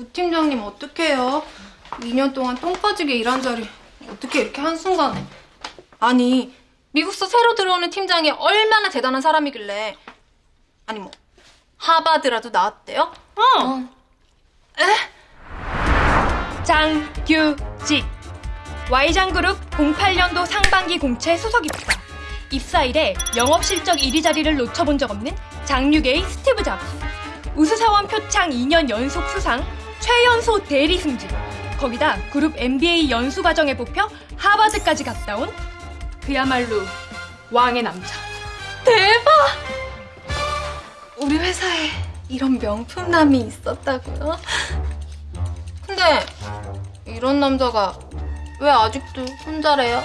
우 팀장님 어떡해요? 2년 동안 똥 빠지게 일한 자리 어떻게 이렇게 한순간에 아니 미국서 새로 들어오는 팀장이 얼마나 대단한 사람이길래 아니 뭐 하바드라도 나왔대요? 어. 에? 장규직 Y장그룹 08년도 상반기 공채 수석 입사 입사일에 영업 실적 1위 자리를 놓쳐본 적 없는 장류계의 스티브 잡스 우수사원 표창 2년 연속 수상 최연소 대리 승진 거기다 그룹 MBA 연수 과정에 뽑혀 하버드까지 갔다 온 그야말로 왕의 남자 대박! 우리 회사에 이런 명품남이 있었다고요? 근데 이런 남자가 왜 아직도 혼자래요?